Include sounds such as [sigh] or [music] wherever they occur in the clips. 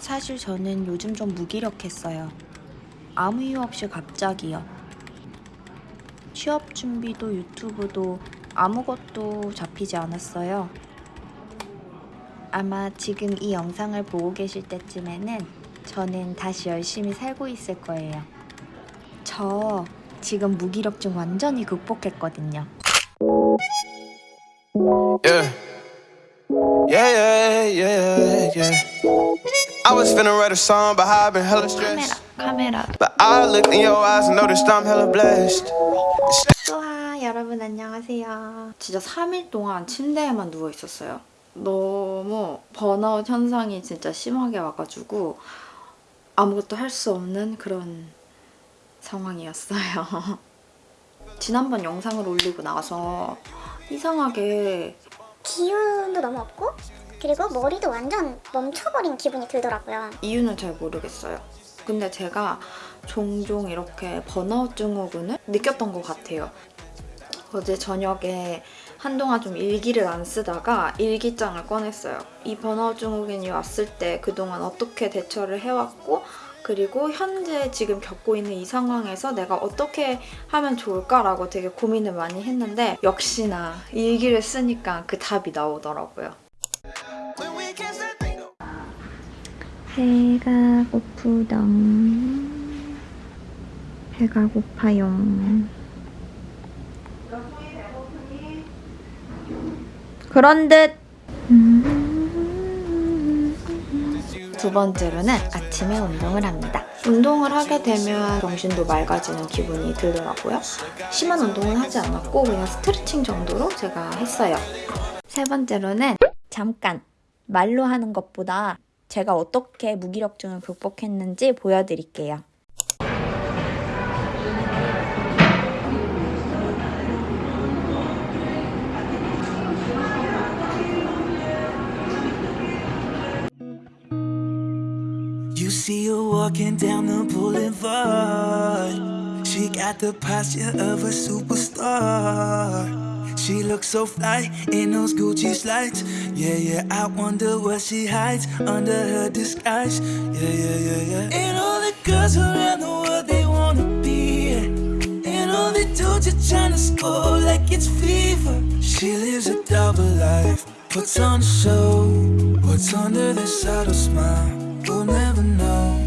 사실 저는 요즘 좀 무기력했어요. 아무 이유 없이 갑자기요. 취업 준비도 유튜브도 아무것도 잡히지 않았어요. 아마 지금 이 영상을 보고 계실 때쯤에는 저는 다시 열심히 살고 있을 거예요. 저 지금 무기력증 완전히 극복했거든요. Yeah. Yeah, yeah. I was finna write a song, but I've been hella stressed. 카메라. But I looked in your eyes and noticed I'm hella blessed. 와 여러분 안녕하세요. 진짜 3일 동안 침대에만 누워 있었어요. 너무 번아웃 현상이 진짜 심하게 와가지고 아무것도 할 수 없는 그런 상황이었어요. 지난번 영상을 올리고 나서 이상하게 기운도 너무 없고 그리고 머리도 완전 멈춰버린 기분이 들더라고요. 이유는 잘 모르겠어요. 근데 제가 종종 이렇게 번아웃 증후군을 느꼈던 것 같아요. 어제 저녁에 한동안 좀 일기를 안 쓰다가 일기장을 꺼냈어요. 이 번아웃 증후군이 왔을 때 그동안 어떻게 대처를 해왔고 그리고 현재 지금 겪고 있는 이 상황에서 내가 어떻게 하면 좋을까라고 되게 고민을 많이 했는데 역시나 일기를 쓰니까 그 답이 나오더라고요. 배가 고프덩 배가 고파요 그런 듯 두 번째로는 아침에 운동을 합니다. 운동을 하게 되면 정신도 맑아지는 기분이 들더라고요. 심한 운동은 하지 않았고 그냥 스트레칭 정도로 제가 했어요. 세 번째로는 잠깐 말로 하는 것보다 제가 어떻게 무기력증을 극복했는지 보여드릴게요. She looks so fly in those Gucci slides. Yeah, yeah, I wonder what she hides under her disguise. Yeah, yeah, yeah, yeah. And all the girls around the world, they wanna be. her. And all they do just trying to score like it's fever. She lives a double life, puts on a show. What's under the subtle smile? We'll never know.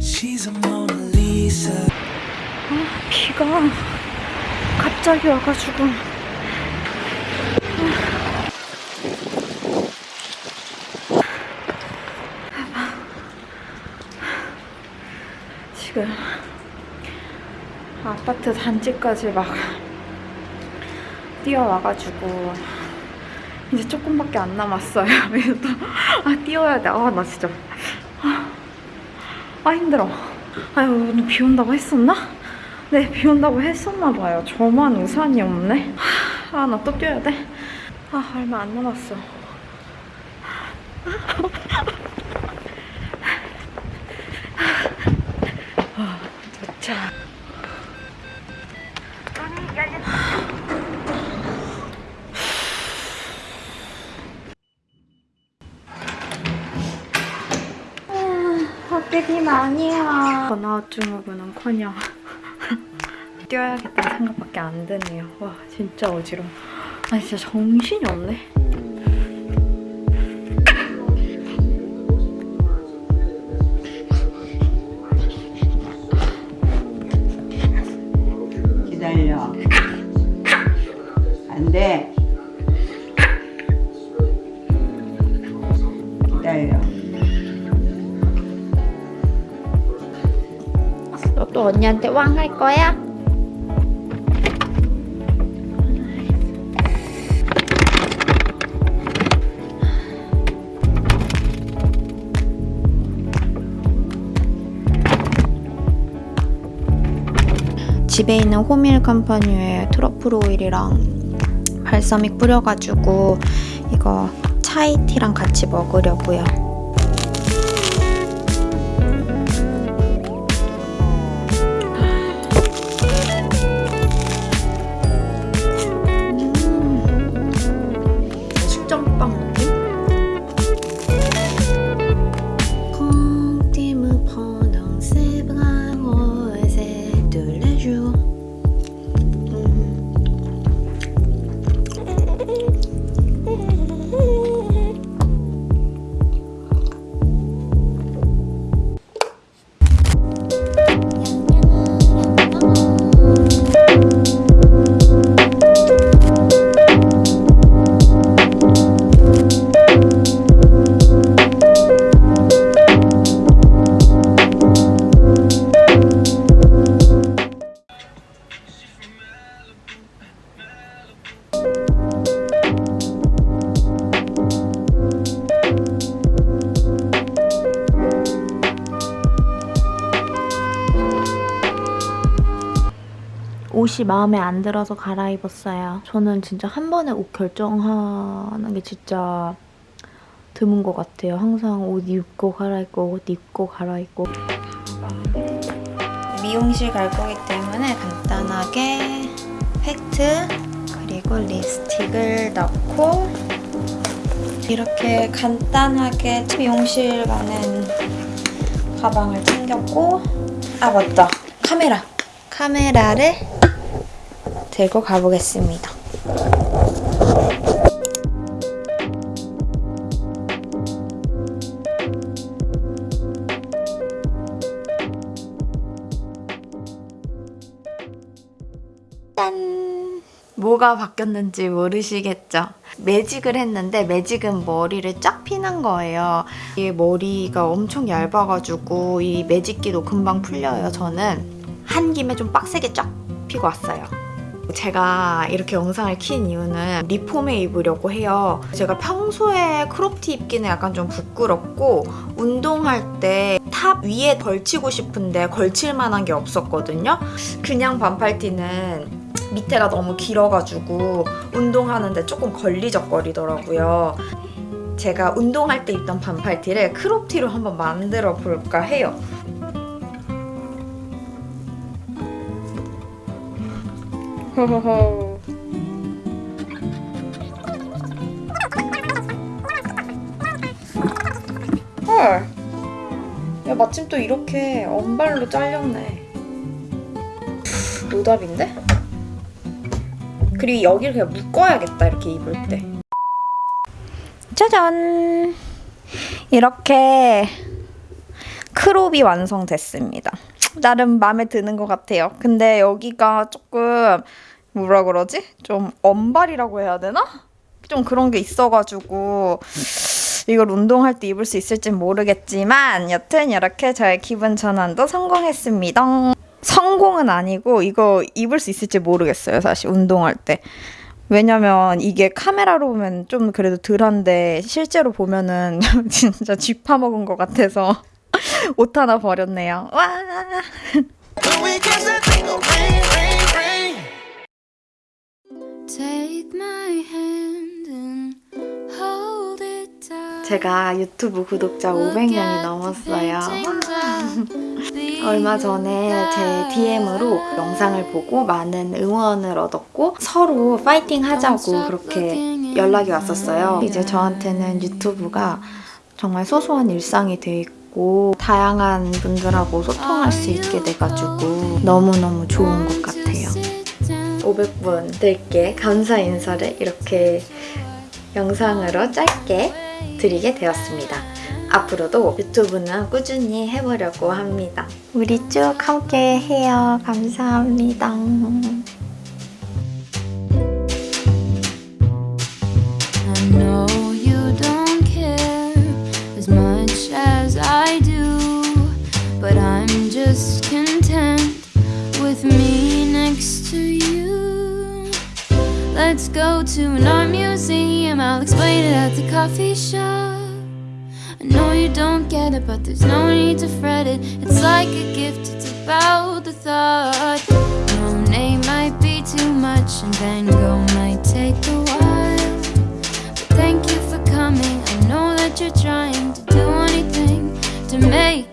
She's a Mona Lisa. 비가 갑자기 와가지고 아파트 단지까지 막 뛰어와가지고 이제 조금밖에 안 남았어요. [laughs] 그래서 또, 아 뛰어야 돼. 아 나 진짜 아, 아 힘들어. 아유 오늘 비 온다고 했었나? 네, 비 온다고 했었나 봐요. 저만 우산이 없네. 아, 나 또 뛰어야 돼. 아, 얼마 안 남았어. 아, 도착. 밖에 비 많이 와. 번아웃 증후군은커녕 뛰어야겠다는 생각밖에 안 드네요. 와 진짜 어지러워. 아 진짜 정신이 없네. 언니한테 왕 할 거야? 집에 있는 호밀 컴퍼니의 트러플 오일이랑 발사믹 뿌려가지고 이거 차이티랑 같이 먹으려고요. 옷이 마음에 안 들어서 갈아입었어요. 저는 진짜 한 번에 옷 결정하는 게 진짜 드문 것 같아요. 항상 옷 입고 갈아입고 옷 입고 갈아입고 미용실 갈 거기 때문에 간단하게 팩트 그리고 립스틱을 넣고 이렇게 간단하게 미용실 가는 가방을 챙겼고 아 맞다 카메라 카메라를 들고 가보겠습니다 짠 뭐가 바뀌었는지 모르시겠죠? 매직을 했는데 매직은 머리를 쫙 피는 거예요. 이 머리가 엄청 얇아가지고 이 매직기도 금방 풀려요. 저는 한 김에 좀 빡세게 쫙 피고 왔어요. 제가 이렇게 영상을 킨 이유는 리폼해 입으려고 해요. 제가 평소에 crop티 입기는 약간 좀 부끄럽고 운동할 때 top 위에 걸치고 싶은데 걸칠 만한 게 없었거든요. 그냥 반팔티는 밑에가 너무 길어가지고 운동하는데 조금 걸리적거리더라고요. 제가 운동할 때 입던 반팔티를 크롭티로 한번 만들어 볼까 해요. 호호호. 헐. 야 마침 또 이렇게 언발로 잘렸네. 노답인데? 그리고 여기를 그냥 묶어야겠다 이렇게 입을 때 짜잔 이렇게 크롭이 완성됐습니다 나름 마음에 드는 것 같아요 근데 여기가 조금 뭐라 그러지? 좀 언발이라고 해야 되나? 좀 그런 게 있어가지고 이걸 운동할 때 입을 수 있을진 모르겠지만 여튼 이렇게 저의 기분 전환도 성공했습니다. 성공은 아니고 이거 입을 수 있을지 모르겠어요 사실 운동할 때 왜냐면 이게 카메라로 보면 좀 그래도 덜한데 실제로 보면은 [laughs] 진짜 쥐 파먹은 것 같아서 [laughs] 옷 하나 버렸네요. 와. 제가 유튜브 구독자 500명이 넘었어요. [laughs] 얼마 전에 제 DM으로 영상을 보고 많은 응원을 얻었고 서로 파이팅 하자고 그렇게 연락이 왔었어요. 이제 저한테는 유튜브가 정말 소소한 일상이 돼 있고 다양한 분들하고 소통할 수 있게 돼가지고 너무너무 좋은 것 같아요. 500분 들께 감사 인사를 이렇게 영상으로 짧게 드리게 되었습니다. 앞으로도 유튜브는 꾸준히 해보려고 합니다. 우리 쭉 함께 해요. 감사합니다. Let's go to an art museum. I'll explain it at the coffee shop. I know you don't get it, but there's no need to fret it. It's like a gift, it's about the thought. Monet might be too much and Van Gogh might take a while. But thank you for coming, I know that you're trying to do anything to make